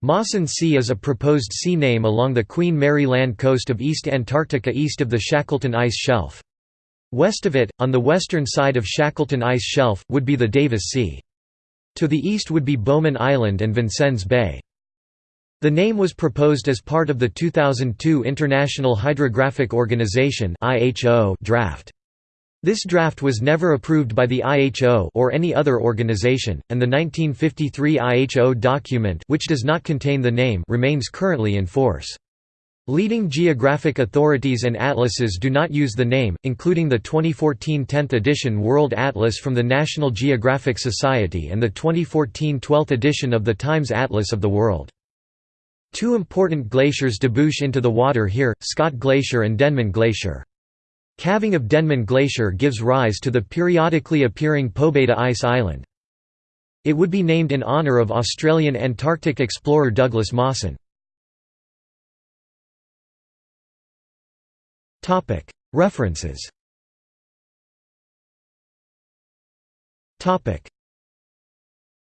Mawson Sea is a proposed sea name along the Queen Mary Land coast of East Antarctica east of the Shackleton Ice Shelf. West of it, on the western side of Shackleton Ice Shelf, would be the Davis Sea. To the east would be Bowman Island and Vincennes Bay. The name was proposed as part of the 2002 International Hydrographic Organization draft. This draft was never approved by the IHO or any other organization, and the 1953 IHO document which does not contain the name remains currently in force. Leading geographic authorities and atlases do not use the name, including the 2014 10th edition World Atlas from the National Geographic Society and the 2014 12th edition of the Times Atlas of the World. Two important glaciers debouch into the water here, Scott Glacier and Denman Glacier. Calving of Denman Glacier gives rise to the periodically appearing Pobeda Ice Island. It would be named in honour of Australian Antarctic explorer Douglas Mawson. References